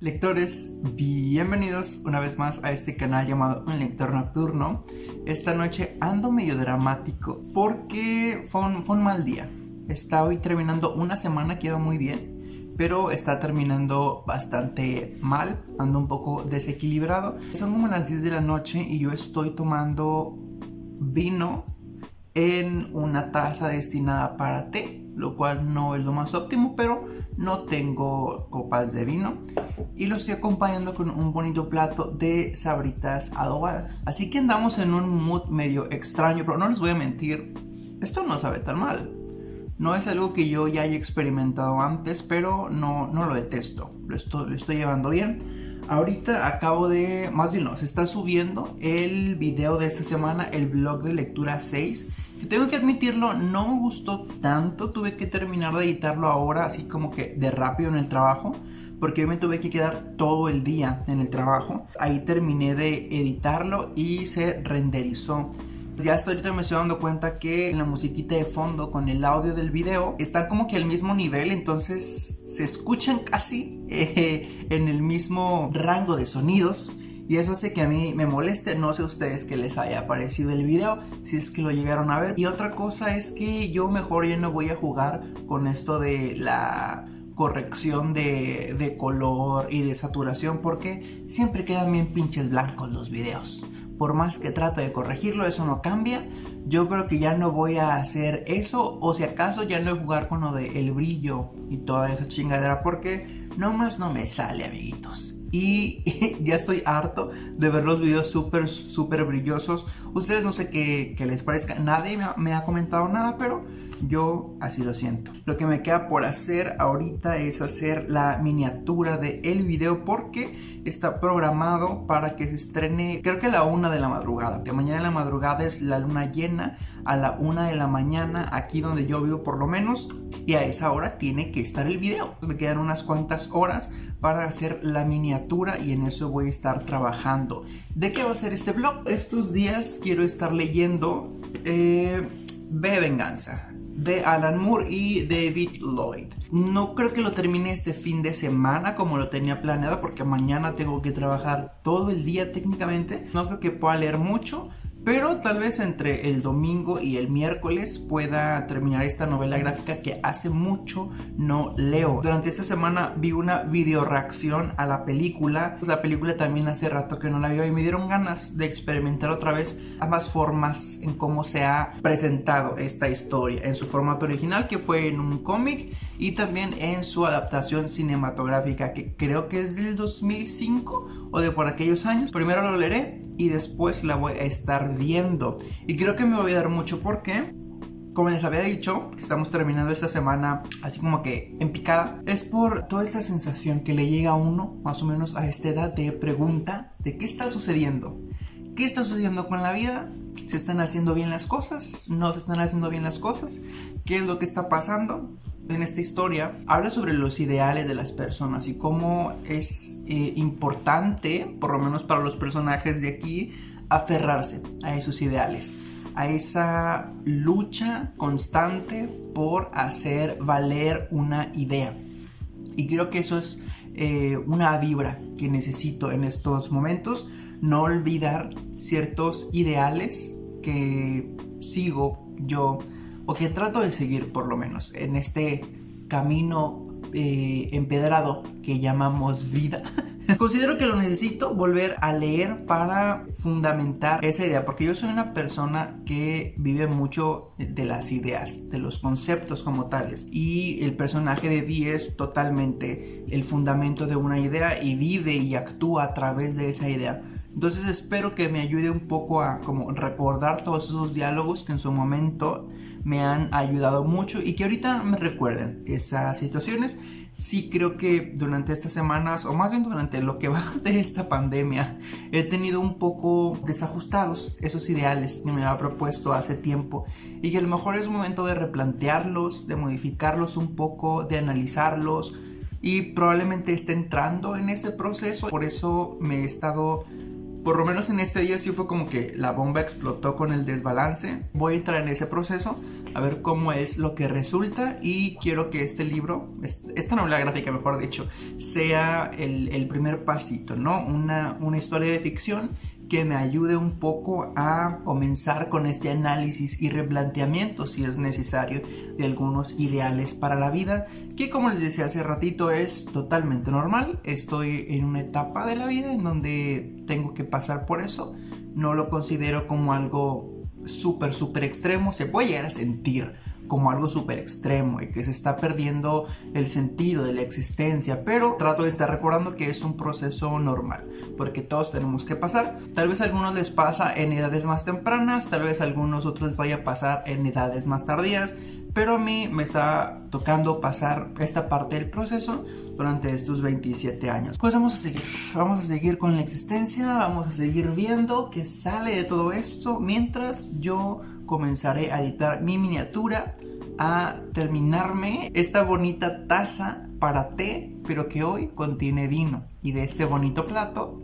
Lectores, bienvenidos una vez más a este canal llamado Un Lector Nocturno. Esta noche ando medio dramático porque fue un, mal día. Está hoy terminando una semana que iba muy bien, pero está terminando bastante mal, ando un poco desequilibrado. Son como las 10 de la noche y yo estoy tomando vino en una taza destinada para té, lo cual no es lo más óptimo, pero no tengo copas de vino y lo estoy acompañando con un bonito plato de sabritas adobadas. Así que andamos en un mood medio extraño, pero no les voy a mentir, esto no sabe tan mal. No es algo que yo ya haya experimentado antes, pero no, no lo detesto, lo estoy, lo estoy llevando bien. Ahorita acabo de, más bien no, se está subiendo el video de esta semana, el blog de lectura 6. Que tengo que admitirlo, no me gustó tanto, tuve que terminar de editarlo ahora, así como que de rápido en el trabajo porque yo me tuve que quedar todo el día en el trabajo. Ahí terminé de editarlo y se renderizó. Ya hasta ahorita me estoy dando cuenta que la musiquita de fondo con el audio del video están como que al mismo nivel, entonces se escuchan casi eh, en el mismo rango de sonidos. Y eso hace que a mí me moleste, no sé a ustedes que les haya parecido el video, si es que lo llegaron a ver. Y otra cosa es que yo mejor ya no voy a jugar con esto de la corrección de, color y de saturación porque siempre quedan bien pinches blancos los videos. Por más que trato de corregirlo, eso no cambia. Yo creo que ya no voy a hacer eso o si acaso ya no voy a jugar con lo de el brillo y toda esa chingadera porque nomás no me sale, amiguitos y ya estoy harto de ver los videos súper, súper brillosos. Ustedes no sé qué, les parezca, nadie me ha, comentado nada, pero yo así lo siento. Lo que me queda por hacer ahorita es hacer la miniatura del el video porque está programado para que se estrene, creo que a la una de la madrugada, que mañana en la madrugada es la luna llena, a la una de la mañana, aquí donde yo vivo por lo menos, y a esa hora tiene que estar el video. Me quedan unas cuantas horas para hacer la miniatura y en eso voy a estar trabajando. ¿De qué va a ser este blog? Estos días quiero estar leyendo eh, B Venganza de Alan Moore y David Lloyd. No creo que lo termine este fin de semana como lo tenía planeado porque mañana tengo que trabajar todo el día técnicamente. No creo que pueda leer mucho, pero tal vez entre el domingo y el miércoles pueda terminar esta novela gráfica que hace mucho no leo. Durante esta semana vi una video reacción a la película. La película también hace rato que no la vio y me dieron ganas de experimentar otra vez ambas formas en cómo se ha presentado esta historia. En su formato original que fue en un cómic y también en su adaptación cinematográfica que creo que es del 2005 o de por aquellos años. Primero lo leeré y después la voy a estar viendo. Y creo que me voy a dar mucho porque, como les había dicho, que estamos terminando esta semana así como que en picada, es por toda esa sensación que le llega a uno, más o menos a esta edad, de pregunta de qué está sucediendo. ¿Qué está sucediendo con la vida? ¿Se están haciendo bien las cosas? ¿No se están haciendo bien las cosas? ¿Qué es lo que está pasando? En esta historia habla sobre los ideales de las personas y cómo es eh, importante, por lo menos para los personajes de aquí, aferrarse a esos ideales, a esa lucha constante por hacer valer una idea. Y creo que eso es eh, una vibra que necesito en estos momentos, no olvidar ciertos ideales que sigo yo o que trato de seguir por lo menos en este camino eh, empedrado que llamamos vida. Considero que lo necesito volver a leer para fundamentar esa idea, porque yo soy una persona que vive mucho de las ideas, de los conceptos como tales, y el personaje de Dee es totalmente el fundamento de una idea y vive y actúa a través de esa idea. Entonces espero que me ayude un poco a como recordar todos esos diálogos que en su momento me han ayudado mucho y que ahorita me recuerden esas situaciones. Sí creo que durante estas semanas, o más bien durante lo que va de esta pandemia, he tenido un poco desajustados esos ideales que me había propuesto hace tiempo y que a lo mejor es momento de replantearlos, de modificarlos un poco, de analizarlos y probablemente esté entrando en ese proceso. Por eso me he estado por lo menos en este día sí fue como que la bomba explotó con el desbalance. Voy a entrar en ese proceso a ver cómo es lo que resulta y quiero que este libro, esta novela gráfica mejor dicho, sea el, primer pasito, ¿no? Una, una historia de ficción que me ayude un poco a comenzar con este análisis y replanteamiento, si es necesario, de algunos ideales para la vida, que como les decía hace ratito es totalmente normal. Estoy en una etapa de la vida en donde tengo que pasar por eso. No lo considero como algo súper, súper extremo. Se puede llegar a sentir como algo súper extremo y que se está perdiendo el sentido de la existencia, pero trato de estar recordando que es un proceso normal, porque todos tenemos que pasar. Tal vez a algunos les pasa en edades más tempranas, tal vez a algunos otros les vaya a pasar en edades más tardías, pero a mí me está tocando pasar esta parte del proceso durante estos 27 años. Pues vamos a seguir, vamos a seguir con la existencia, vamos a seguir viendo qué sale de todo esto mientras yo comenzaré a editar mi miniatura, a terminarme esta bonita taza para té, pero que hoy contiene vino. Y de este bonito plato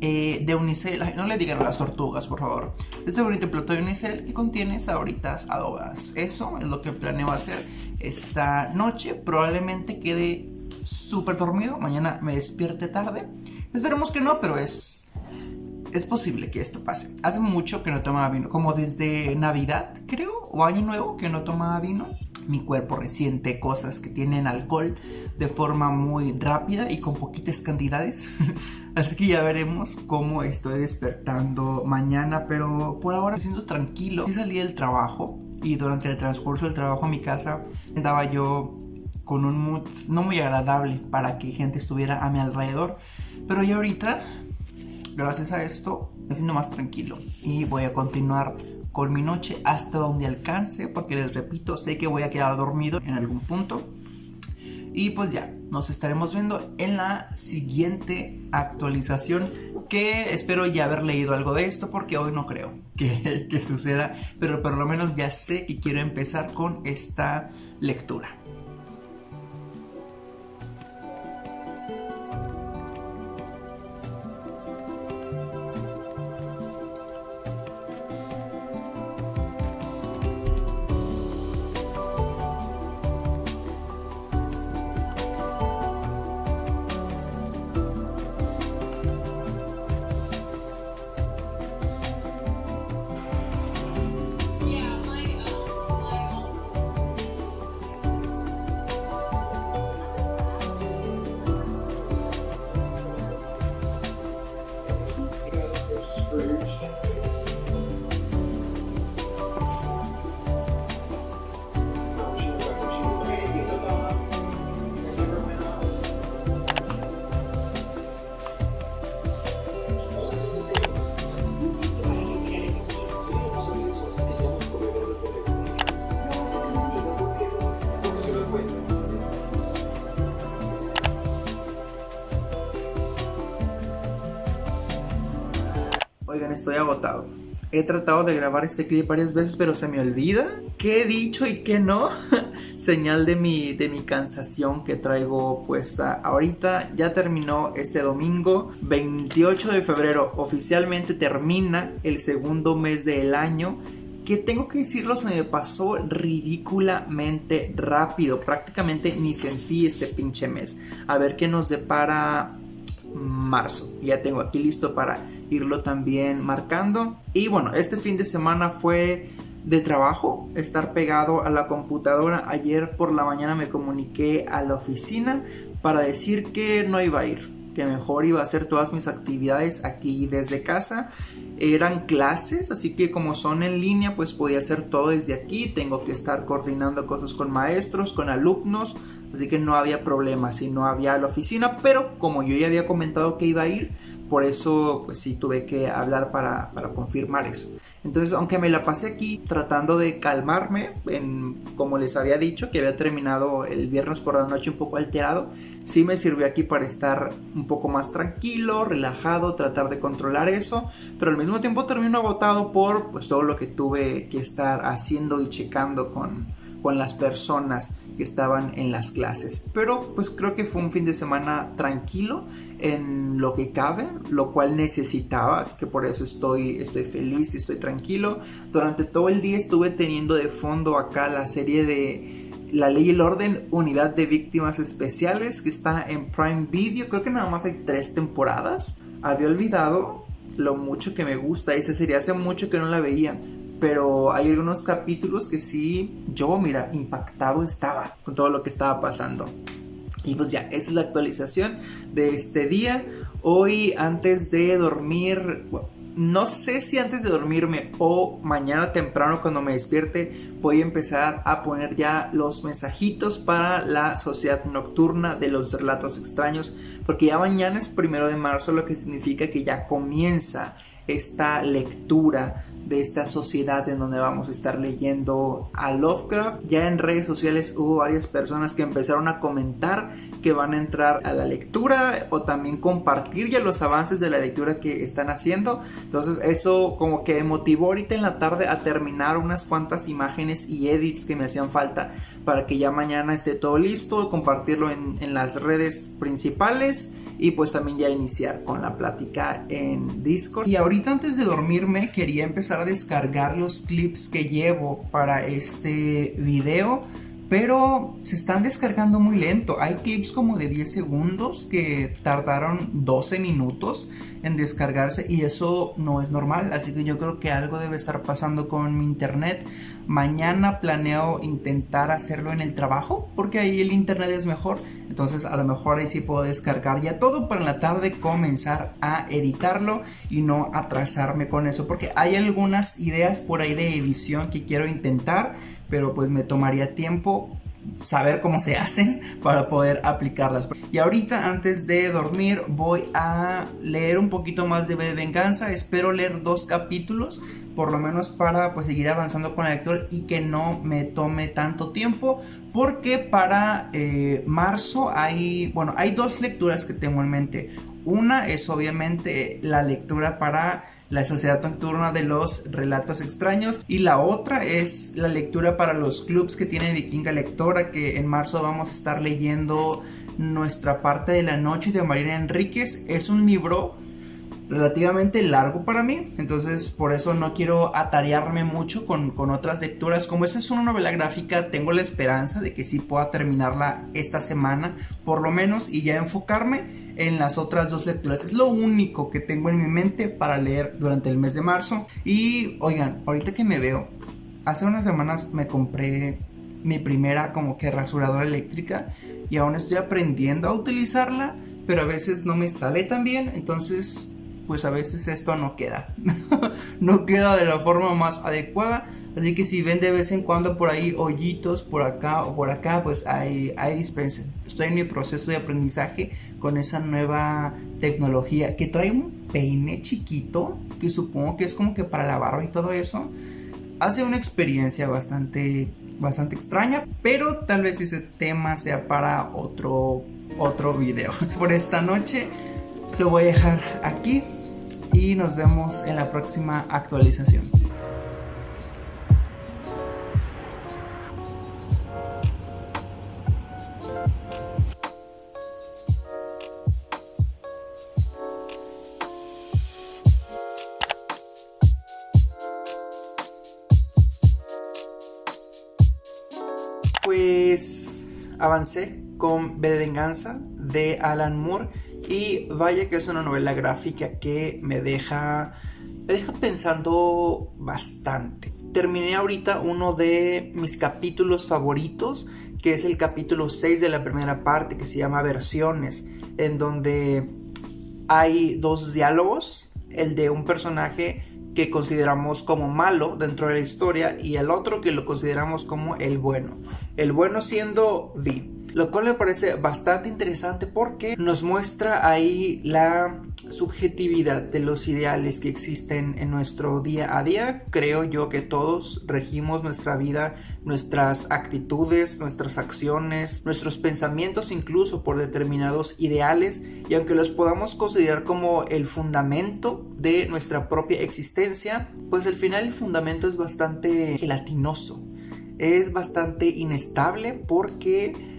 eh, de unicel, no le digan a las tortugas, por favor. Este bonito plato de unicel que contiene sabritas adobadas. Eso es lo que planeo hacer esta noche. Probablemente quede súper dormido. Mañana me despierte tarde. Esperemos que no, pero es es posible que esto pase. Hace mucho que no tomaba vino, como desde Navidad, creo, o Año Nuevo que no tomaba vino. Mi cuerpo resiente cosas que tienen alcohol de forma muy rápida y con poquitas cantidades. Así que ya veremos cómo estoy despertando mañana, pero por ahora me siento tranquilo. Sí salí del trabajo y durante el transcurso del trabajo a mi casa andaba yo con un mood no muy agradable para que gente estuviera a mi alrededor. Pero ya ahorita Gracias a esto me siento más tranquilo y voy a continuar con mi noche hasta donde alcance porque les repito, sé que voy a quedar dormido en algún punto. Y pues ya, nos estaremos viendo en la siguiente actualización que espero ya haber leído algo de esto porque hoy no creo que, que suceda, pero por lo menos ya sé que quiero empezar con esta lectura. Estoy agotado. He tratado de grabar este clip varias veces, pero se me olvida qué he dicho y qué no. Señal de mi, de mi cansación que traigo puesta ahorita. Ya terminó este domingo, 28 de febrero. Oficialmente termina el segundo mes del año. Que tengo que decirlo, se me pasó ridículamente rápido. Prácticamente ni sentí este pinche mes. A ver qué nos depara marzo. Ya tengo aquí listo para irlo también marcando. Y bueno, este fin de semana fue de trabajo, estar pegado a la computadora. Ayer por la mañana me comuniqué a la oficina para decir que no iba a ir, que mejor iba a hacer todas mis actividades aquí desde casa. Eran clases, así que como son en línea, pues podía hacer todo desde aquí. Tengo que estar coordinando cosas con maestros, con alumnos, así que no había problema si no había la oficina. Pero como yo ya había comentado que iba a ir, por eso pues sí tuve que hablar para, confirmar eso. Entonces, aunque me la pasé aquí tratando de calmarme, en, como les había dicho, que había terminado el viernes por la noche un poco alterado, sí me sirvió aquí para estar un poco más tranquilo, relajado, tratar de controlar eso, pero al mismo tiempo termino agotado por pues todo lo que tuve que estar haciendo y checando con, con las personas que estaban en las clases. Pero pues creo que fue un fin de semana tranquilo en lo que cabe, lo cual necesitaba, así que por eso estoy, estoy feliz y estoy tranquilo. Durante todo el día estuve teniendo de fondo acá la serie de La Ley y el Orden, Unidad de Víctimas Especiales, que está en Prime Video, creo que nada más hay tres temporadas. Había olvidado lo mucho que me gusta esa serie, hace mucho que no la veía pero hay algunos capítulos que sí, yo, mira, impactado estaba con todo lo que estaba pasando. Y pues ya, esa es la actualización de este día. Hoy antes de dormir, no sé si antes de dormirme o mañana temprano cuando me despierte voy a empezar a poner ya los mensajitos para la sociedad nocturna de los relatos extraños. Porque ya mañana es primero de marzo, lo que significa que ya comienza esta lectura de esta sociedad en donde vamos a estar leyendo a Lovecraft. Ya en redes sociales hubo varias personas que empezaron a comentar que van a entrar a la lectura o también compartir ya los avances de la lectura que están haciendo. Entonces eso como que me motivó ahorita en la tarde a terminar unas cuantas imágenes y edits que me hacían falta para que ya mañana esté todo listo, compartirlo en, en las redes principales y pues también ya iniciar con la plática en Discord. Y ahorita antes de dormirme quería empezar a descargar los clips que llevo para este video pero se están descargando muy lento. Hay clips como de 10 segundos que tardaron 12 minutos en descargarse y eso no es normal, así que yo creo que algo debe estar pasando con mi internet. Mañana planeo intentar hacerlo en el trabajo porque ahí el internet es mejor, entonces a lo mejor ahí sí puedo descargar ya todo para en la tarde comenzar a editarlo y no atrasarme con eso porque hay algunas ideas por ahí de edición que quiero intentar pero pues me tomaría tiempo saber cómo se hacen para poder aplicarlas. Y ahorita antes de dormir voy a leer un poquito más de Venganza. Espero leer dos capítulos por lo menos para pues seguir avanzando con el lector y que no me tome tanto tiempo porque para eh, marzo hay bueno hay dos lecturas que tengo en mente una es obviamente la lectura para la Sociedad Nocturna de los Relatos Extraños. Y la otra es la lectura para los clubs que tiene Vikinga Lectora, que en marzo vamos a estar leyendo Nuestra parte de la noche de Marina Enríquez. Es un libro relativamente largo para mí, entonces por eso no quiero atarearme mucho con, con, otras lecturas. Como esta es una novela gráfica, tengo la esperanza de que sí pueda terminarla esta semana, por lo menos, y ya enfocarme en las otras dos lecturas. Es lo único que tengo en mi mente para leer durante el mes de marzo. Y oigan, ahorita que me veo, hace unas semanas me compré mi primera como que rasuradora eléctrica y aún estoy aprendiendo a utilizarla, pero a veces no me sale tan bien, entonces pues a veces esto no queda. no queda de la forma más adecuada. Así que si ven de vez en cuando por ahí hoyitos por acá o por acá, pues ahí, ahí dispensen. Estoy en mi proceso de aprendizaje con esa nueva tecnología que trae un peine chiquito, que supongo que es como que para la barba y todo eso. Hace una experiencia bastante, bastante extraña, pero tal vez ese tema sea para otro, otro video. Por esta noche lo voy a dejar aquí y nos vemos en la próxima actualización. Con B de Venganza de Alan Moore y vaya que es una novela gráfica que me deja, me deja pensando bastante. Terminé ahorita uno de mis capítulos favoritos, que es el capítulo 6 de la primera parte, que se llama Versiones, en donde hay dos diálogos, el de un personaje que consideramos como malo dentro de la historia y el otro que lo consideramos como el bueno. El bueno siendo Vi. Lo cual me parece bastante interesante porque nos muestra ahí la subjetividad de los ideales que existen en nuestro día a día. Creo yo que todos regimos nuestra vida, nuestras actitudes, nuestras acciones, nuestros pensamientos incluso por determinados ideales y aunque los podamos considerar como el fundamento de nuestra propia existencia, pues al final el fundamento es bastante gelatinoso es bastante inestable porque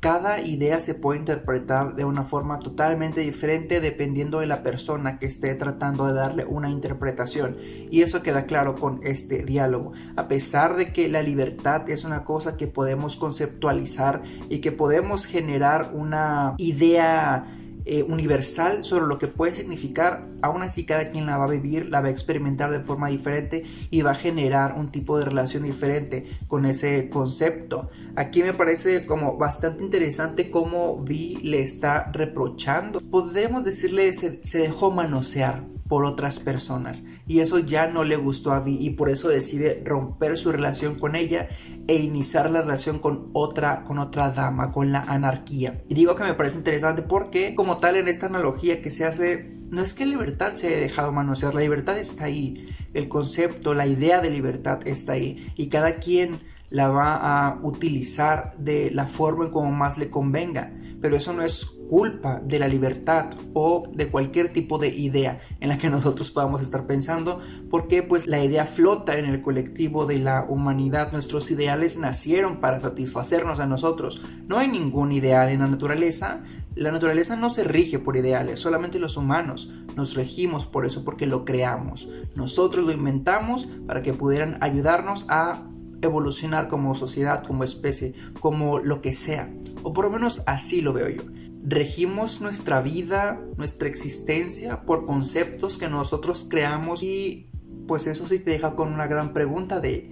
cada idea se puede interpretar de una forma totalmente diferente dependiendo de la persona que esté tratando de darle una interpretación. Y eso queda claro con este diálogo. A pesar de que la libertad es una cosa que podemos conceptualizar y que podemos generar una idea eh, universal sobre lo que puede significar, aún así cada quien la va a vivir, la va a experimentar de forma diferente y va a generar un tipo de relación diferente con ese concepto. Aquí me parece como bastante interesante cómo Vi le está reprochando. Podríamos decirle se dejó manosear por otras personas. Y eso ya no le gustó a Vi y por eso decide romper su relación con ella e iniciar la relación con otra con otra dama con la anarquía. Y digo que me parece interesante porque como tal en esta analogía que se hace no es que libertad se haya dejado manosear la libertad está ahí el concepto la idea de libertad está ahí y cada quien la va a utilizar de la forma en como más le convenga. Pero eso no es culpa de la libertad o de cualquier tipo de idea en la que nosotros podamos estar pensando, porque pues la idea flota en el colectivo de la humanidad, nuestros ideales nacieron para satisfacernos a nosotros, no hay ningún ideal en la naturaleza, la naturaleza no se rige por ideales, solamente los humanos nos regimos por eso porque lo creamos. Nosotros lo inventamos para que pudieran ayudarnos a evolucionar como sociedad, como especie, como lo que sea. O por lo menos así lo veo yo. Regimos nuestra vida, nuestra existencia por conceptos que nosotros creamos y pues eso sí te deja con una gran pregunta de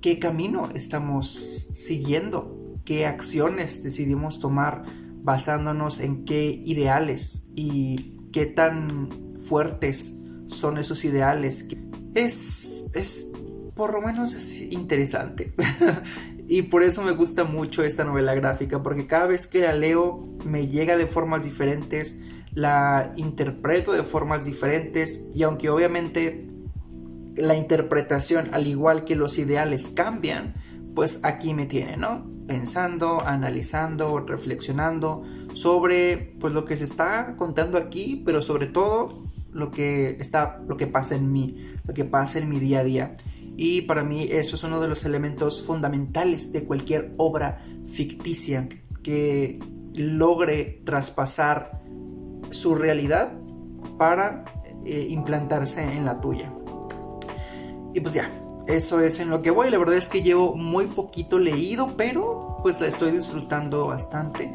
qué camino estamos siguiendo, qué acciones decidimos tomar basándonos en qué ideales y qué tan fuertes son esos ideales. Es, es por lo menos es interesante. y por eso me gusta mucho esta novela gráfica, porque cada vez que la leo me llega de formas diferentes, la interpreto de formas diferentes y aunque obviamente la interpretación, al igual que los ideales, cambian, pues aquí me tiene, ¿no? Pensando, analizando, reflexionando sobre pues lo que se está contando aquí, pero sobre todo lo que está lo que pasa en mí, lo que pasa en mi día a día y para mí eso es uno de los elementos fundamentales de cualquier obra ficticia que logre traspasar su realidad para eh, implantarse en la tuya. Y pues ya, eso es en lo que voy. La verdad es que llevo muy poquito leído, pero pues la estoy disfrutando bastante.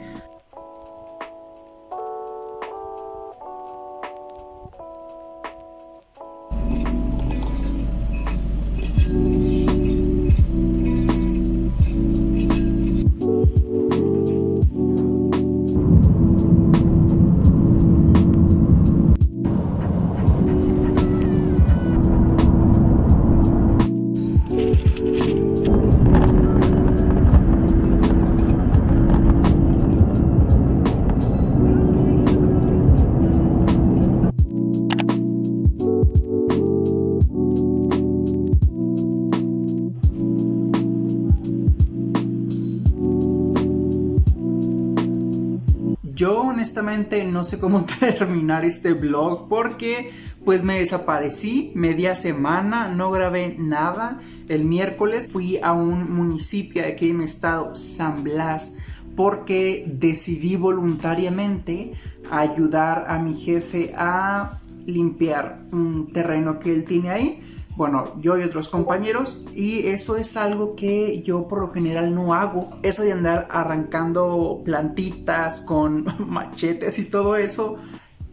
Honestamente no sé cómo terminar este vlog porque pues me desaparecí media semana, no grabé nada. El miércoles fui a un municipio de aquí en mi estado, San Blas, porque decidí voluntariamente ayudar a mi jefe a limpiar un terreno que él tiene ahí bueno, yo y otros compañeros y eso es algo que yo por lo general no hago. Eso de andar arrancando plantitas con machetes y todo eso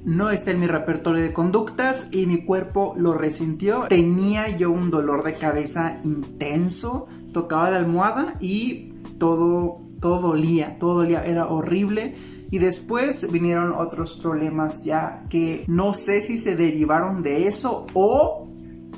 no está en mi repertorio de conductas y mi cuerpo lo resintió. Tenía yo un dolor de cabeza intenso, tocaba la almohada y todo, todo dolía, todo dolía, era horrible. Y después vinieron otros problemas ya que no sé si se derivaron de eso o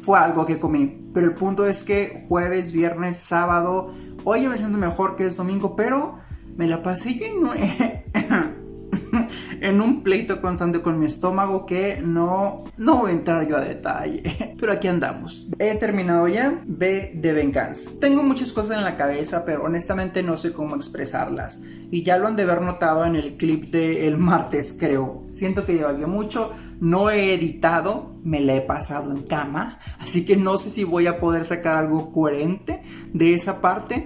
fue algo que comí. Pero el punto es que jueves, viernes, sábado, hoy me siento mejor que es domingo, pero me la pasé yo en, en un pleito constante con mi estómago que no, no voy a entrar yo a detalle. Pero aquí andamos. He terminado ya. B de venganza. Tengo muchas cosas en la cabeza, pero honestamente no sé cómo expresarlas. Y ya lo han de haber notado en el clip del martes, creo. Siento que divagué mucho no he editado, me la he pasado en cama, así que no sé si voy a poder sacar algo coherente de esa parte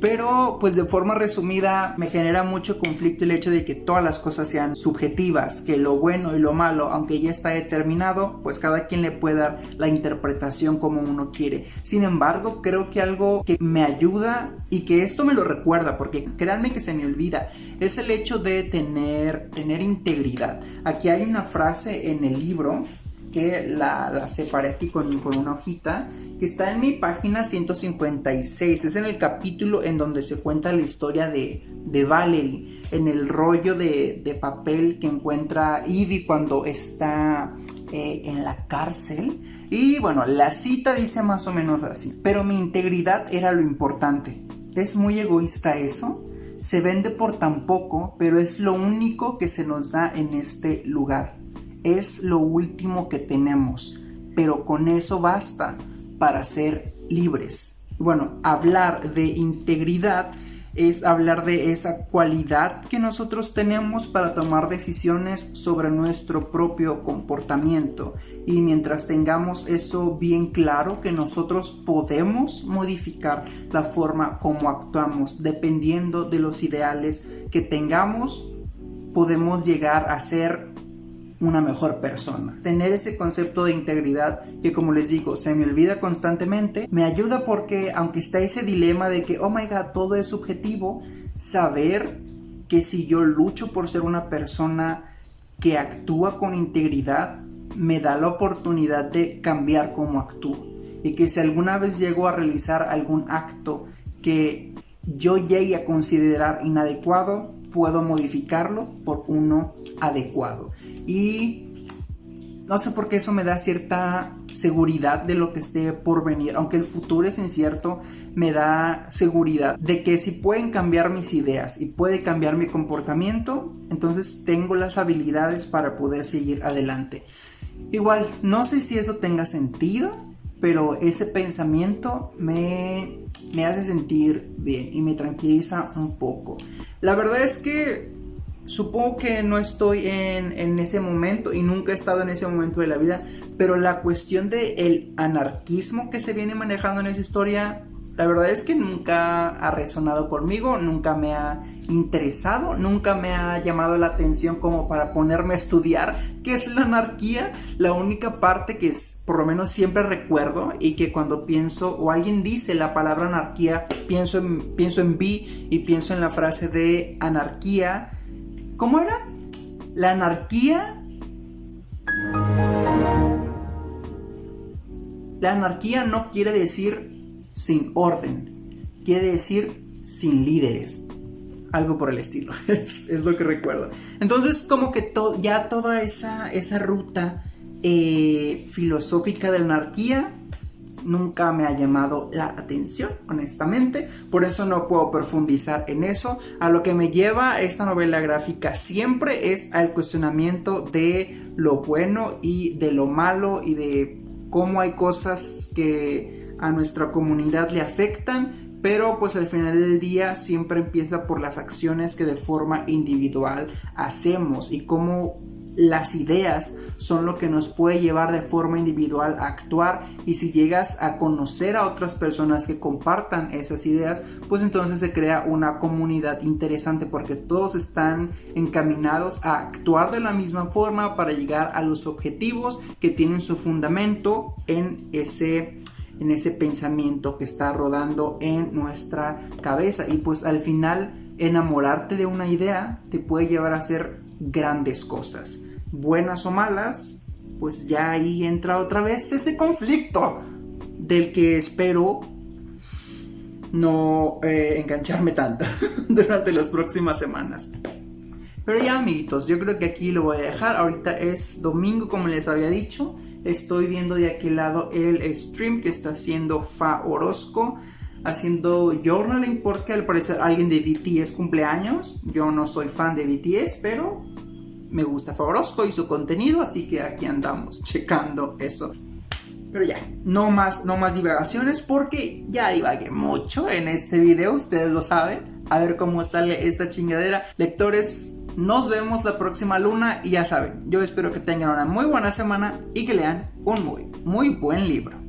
pero pues de forma resumida me genera mucho conflicto el hecho de que todas las cosas sean subjetivas, que lo bueno y lo malo, aunque ya está determinado, pues cada quien le puede dar la interpretación como uno quiere. Sin embargo, creo que algo que me ayuda y que esto me lo recuerda, porque créanme que se me olvida, es el hecho de tener, tener integridad. Aquí hay una frase en el libro que la, la separé aquí con, una hojita, que está en mi página 156. Es en el capítulo en donde se cuenta la historia de, de Valerie, en el rollo de, de, papel que encuentra Ivy cuando está eh, en la cárcel. Y bueno, la cita dice más o menos así. Pero mi integridad era lo importante. Es muy egoísta eso. Se vende por tan poco, pero es lo único que se nos da en este lugar es lo último que tenemos, pero con eso basta para ser libres. Bueno, hablar de integridad es hablar de esa cualidad que nosotros tenemos para tomar decisiones sobre nuestro propio comportamiento. Y mientras tengamos eso bien claro, que nosotros podemos modificar la forma como actuamos dependiendo de los ideales que tengamos, podemos llegar a ser una mejor persona. Tener ese concepto de integridad que como les digo se me olvida constantemente, me ayuda porque aunque está ese dilema de que, oh my god, todo es subjetivo, saber que si yo lucho por ser una persona que actúa con integridad, me da la oportunidad de cambiar cómo actúo. Y que si alguna vez llego a realizar algún acto que yo llegue a considerar inadecuado, puedo modificarlo por uno adecuado. Y no sé por qué eso me da cierta seguridad de lo que esté por venir. Aunque el futuro es incierto, me da seguridad de que si pueden cambiar mis ideas y puede cambiar mi comportamiento, entonces tengo las habilidades para poder seguir adelante. Igual, no sé si eso tenga sentido, pero ese pensamiento me, me hace sentir bien y me tranquiliza un poco. La verdad es que supongo que no estoy en, ese momento y nunca he estado en ese momento de la vida, pero la cuestión del el anarquismo que se viene manejando en esa historia la verdad es que nunca ha resonado conmigo, nunca me ha interesado, nunca me ha llamado la atención como para ponerme a estudiar qué es la anarquía. La única parte que es, por lo menos siempre recuerdo y que cuando pienso o alguien dice la palabra anarquía, pienso en, pienso en B y pienso en la frase de anarquía. ¿Cómo era? La anarquía... La anarquía no quiere decir sin orden. Quiere decir sin líderes. Algo por el estilo. es, lo que recuerdo. Entonces, como que ya toda esa, esa ruta eh, filosófica de la anarquía nunca me ha llamado la atención, honestamente. Por eso no puedo profundizar en eso. A lo que me lleva esta novela gráfica siempre es al cuestionamiento de lo bueno y de lo malo y de cómo hay cosas que a nuestra comunidad le afectan, pero pues al final del día siempre empieza por las acciones que de forma individual hacemos y cómo las ideas son lo que nos puede llevar de forma individual a actuar. Y si llegas a conocer a otras personas que compartan esas ideas pues entonces se crea una comunidad interesante porque todos están encaminados a actuar de la misma forma para llegar a los objetivos que tienen su fundamento en ese en ese pensamiento que está rodando en nuestra cabeza. Y pues al final enamorarte de una idea te puede llevar a hacer grandes cosas, buenas o malas, pues ya ahí entra otra vez ese conflicto del que espero no eh, engancharme tanto durante las próximas semanas. Pero ya amiguitos, yo creo que aquí lo voy a dejar. Ahorita es domingo como les había dicho estoy viendo de aquel lado el stream que está haciendo Fa Orozco haciendo journaling porque al parecer alguien de BTS cumpleaños. Yo no soy fan de BTS, pero me gusta Fa Orozco y su contenido, así que aquí andamos checando eso. Pero ya, no más, no más divagaciones porque ya divagué mucho en este video, ustedes lo saben. A ver cómo sale esta chingadera. Lectores, Nos vemos la próxima luna y ya saben, yo espero que tengan una muy buena semana y que lean un muy, muy buen libro.